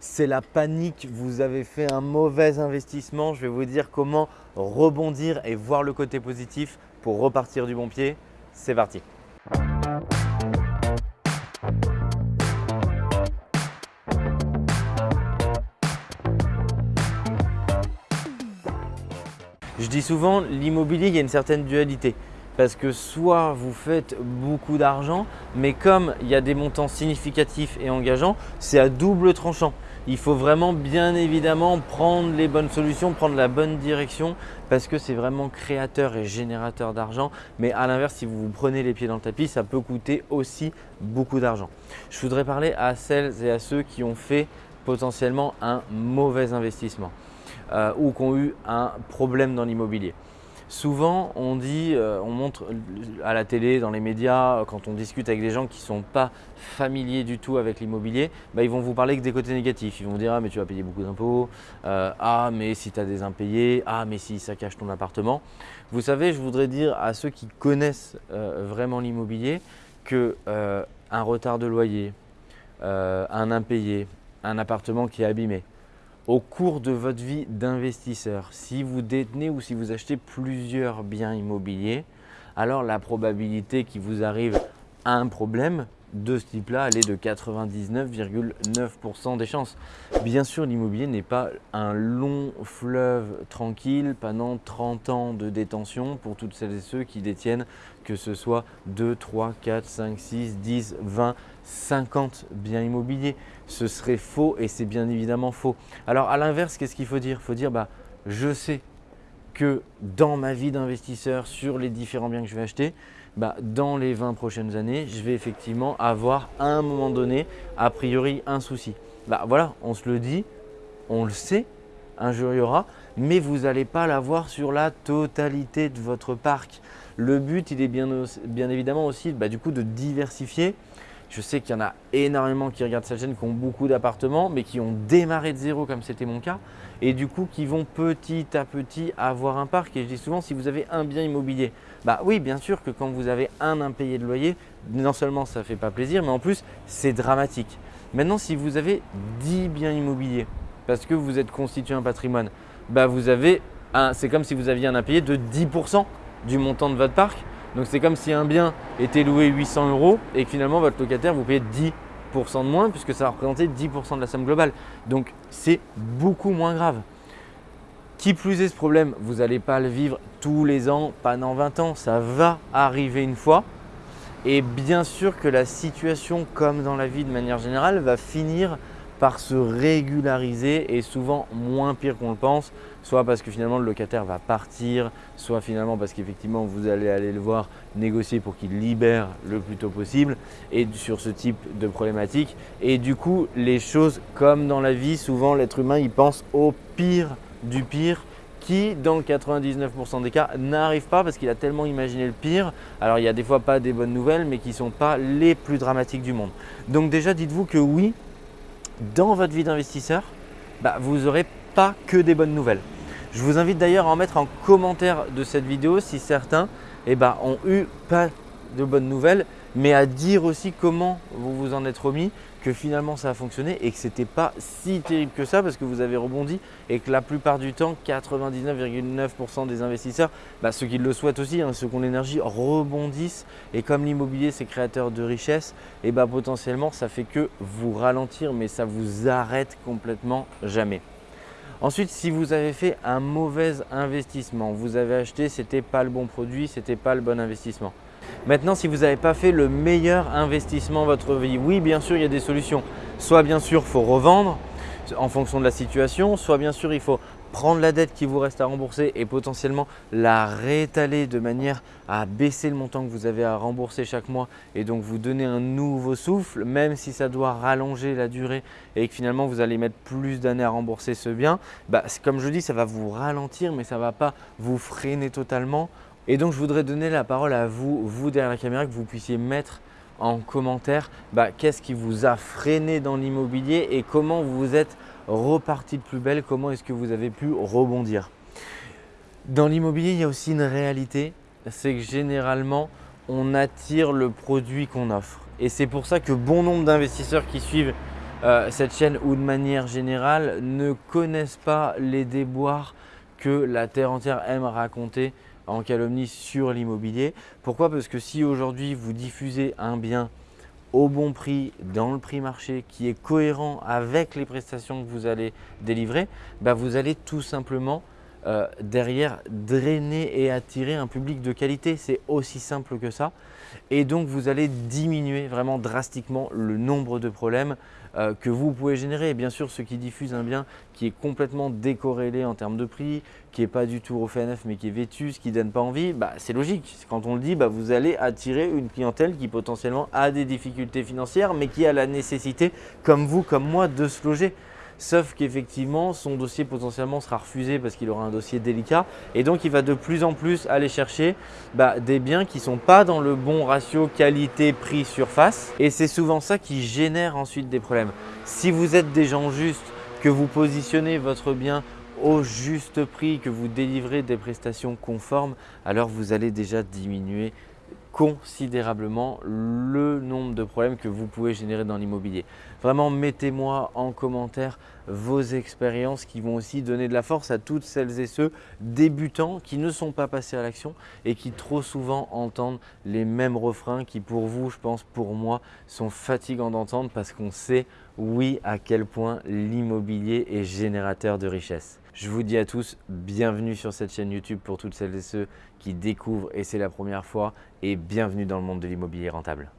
c'est la panique, vous avez fait un mauvais investissement. Je vais vous dire comment rebondir et voir le côté positif pour repartir du bon pied. C'est parti Je dis souvent, l'immobilier, il y a une certaine dualité. Parce que soit vous faites beaucoup d'argent, mais comme il y a des montants significatifs et engageants, c'est à double tranchant. Il faut vraiment bien évidemment prendre les bonnes solutions, prendre la bonne direction parce que c'est vraiment créateur et générateur d'argent. Mais à l'inverse, si vous vous prenez les pieds dans le tapis, ça peut coûter aussi beaucoup d'argent. Je voudrais parler à celles et à ceux qui ont fait potentiellement un mauvais investissement euh, ou qui ont eu un problème dans l'immobilier. Souvent, on dit, euh, on montre à la télé, dans les médias, quand on discute avec des gens qui ne sont pas familiers du tout avec l'immobilier, bah, ils vont vous parler que des côtés négatifs. Ils vont dire « Ah, mais tu vas payer beaucoup d'impôts. Euh, ah, mais si tu as des impayés. Ah, mais si ça cache ton appartement. » Vous savez, je voudrais dire à ceux qui connaissent euh, vraiment l'immobilier qu'un retard de loyer, un impayé, un appartement qui est abîmé, au cours de votre vie d'investisseur, si vous détenez ou si vous achetez plusieurs biens immobiliers, alors la probabilité qu'il vous arrive un problème de ce type-là, elle est de 99,9% des chances. Bien sûr, l'immobilier n'est pas un long fleuve tranquille pendant 30 ans de détention pour toutes celles et ceux qui détiennent que ce soit 2, 3, 4, 5, 6, 10, 20, 50 biens immobiliers. Ce serait faux et c'est bien évidemment faux. Alors à l'inverse, qu'est-ce qu'il faut dire? Il faut dire, bah, je sais que dans ma vie d'investisseur, sur les différents biens que je vais acheter, bah, dans les 20 prochaines années, je vais effectivement avoir à un moment donné, a priori, un souci. Bah, voilà, on se le dit, on le sait, un jour il y aura, mais vous n'allez pas l'avoir sur la totalité de votre parc. Le but, il est bien, bien évidemment aussi bah, du coup, de diversifier je sais qu'il y en a énormément qui regardent cette chaîne, qui ont beaucoup d'appartements, mais qui ont démarré de zéro comme c'était mon cas, et du coup qui vont petit à petit avoir un parc. Et je dis souvent, si vous avez un bien immobilier, bah oui, bien sûr que quand vous avez un impayé de loyer, non seulement ça ne fait pas plaisir, mais en plus c'est dramatique. Maintenant, si vous avez 10 biens immobiliers, parce que vous êtes constitué un patrimoine, bah vous avez c'est comme si vous aviez un impayé de 10% du montant de votre parc. Donc c'est comme si un bien était loué 800 euros et que finalement votre locataire vous payez 10% de moins puisque ça représentait 10% de la somme globale. Donc c'est beaucoup moins grave. Qui plus est ce problème, vous n'allez pas le vivre tous les ans, pas dans 20 ans, ça va arriver une fois. Et bien sûr que la situation, comme dans la vie de manière générale, va finir par se régulariser et souvent moins pire qu'on le pense, soit parce que finalement le locataire va partir, soit finalement parce qu'effectivement vous allez aller le voir négocier pour qu'il libère le plus tôt possible et sur ce type de problématique. Et du coup, les choses comme dans la vie, souvent l'être humain il pense au pire du pire qui, dans le 99% des cas, n'arrive pas parce qu'il a tellement imaginé le pire. Alors, il y a des fois pas des bonnes nouvelles, mais qui ne sont pas les plus dramatiques du monde. Donc déjà, dites-vous que oui, dans votre vie d'investisseur, bah, vous n'aurez pas que des bonnes nouvelles. Je vous invite d'ailleurs à en mettre en commentaire de cette vidéo si certains eh ben, ont eu pas de bonnes nouvelles, mais à dire aussi comment vous vous en êtes remis, que finalement ça a fonctionné et que ce n'était pas si terrible que ça parce que vous avez rebondi et que la plupart du temps, 99,9% des investisseurs, bah, ceux qui le souhaitent aussi, hein, ceux qui ont l'énergie, rebondissent et comme l'immobilier c'est créateur de richesse, et bah, potentiellement ça fait que vous ralentir mais ça vous arrête complètement jamais. Ensuite, si vous avez fait un mauvais investissement, vous avez acheté, ce n'était pas le bon produit, ce n'était pas le bon investissement. Maintenant, si vous n'avez pas fait le meilleur investissement de votre vie, oui, bien sûr, il y a des solutions. Soit bien sûr, il faut revendre en fonction de la situation, soit bien sûr, il faut prendre la dette qui vous reste à rembourser et potentiellement la réétaler de manière à baisser le montant que vous avez à rembourser chaque mois et donc vous donner un nouveau souffle, même si ça doit rallonger la durée et que finalement vous allez mettre plus d'années à rembourser ce bien, bah, comme je dis, ça va vous ralentir mais ça ne va pas vous freiner totalement et donc, je voudrais donner la parole à vous, vous derrière la caméra, que vous puissiez mettre en commentaire bah, qu'est-ce qui vous a freiné dans l'immobilier et comment vous êtes reparti de plus belle, comment est-ce que vous avez pu rebondir. Dans l'immobilier, il y a aussi une réalité, c'est que généralement, on attire le produit qu'on offre. Et c'est pour ça que bon nombre d'investisseurs qui suivent euh, cette chaîne ou de manière générale ne connaissent pas les déboires que la terre entière aime raconter en calomnie sur l'immobilier. Pourquoi? Parce que si aujourd'hui vous diffusez un bien au bon prix, dans le prix marché, qui est cohérent avec les prestations que vous allez délivrer, bah vous allez tout simplement euh, derrière drainer et attirer un public de qualité. C'est aussi simple que ça. Et donc, vous allez diminuer vraiment drastiquement le nombre de problèmes euh, que vous pouvez générer. Et bien sûr, ceux qui diffusent un bien qui est complètement décorrélé en termes de prix, qui n'est pas du tout au FNF mais qui est vétus, qui ne donne pas envie, bah, c'est logique. Quand on le dit, bah, vous allez attirer une clientèle qui potentiellement a des difficultés financières mais qui a la nécessité, comme vous, comme moi, de se loger sauf qu'effectivement son dossier potentiellement sera refusé parce qu'il aura un dossier délicat et donc il va de plus en plus aller chercher bah, des biens qui ne sont pas dans le bon ratio qualité-prix surface et c'est souvent ça qui génère ensuite des problèmes. Si vous êtes des gens justes, que vous positionnez votre bien au juste prix, que vous délivrez des prestations conformes, alors vous allez déjà diminuer considérablement le nombre de problèmes que vous pouvez générer dans l'immobilier. Vraiment, mettez-moi en commentaire vos expériences qui vont aussi donner de la force à toutes celles et ceux débutants qui ne sont pas passés à l'action et qui trop souvent entendent les mêmes refrains qui pour vous, je pense pour moi, sont fatigants d'entendre parce qu'on sait oui à quel point l'immobilier est générateur de richesse. Je vous dis à tous, bienvenue sur cette chaîne YouTube pour toutes celles et ceux qui découvrent et c'est la première fois et bienvenue dans le monde de l'immobilier rentable.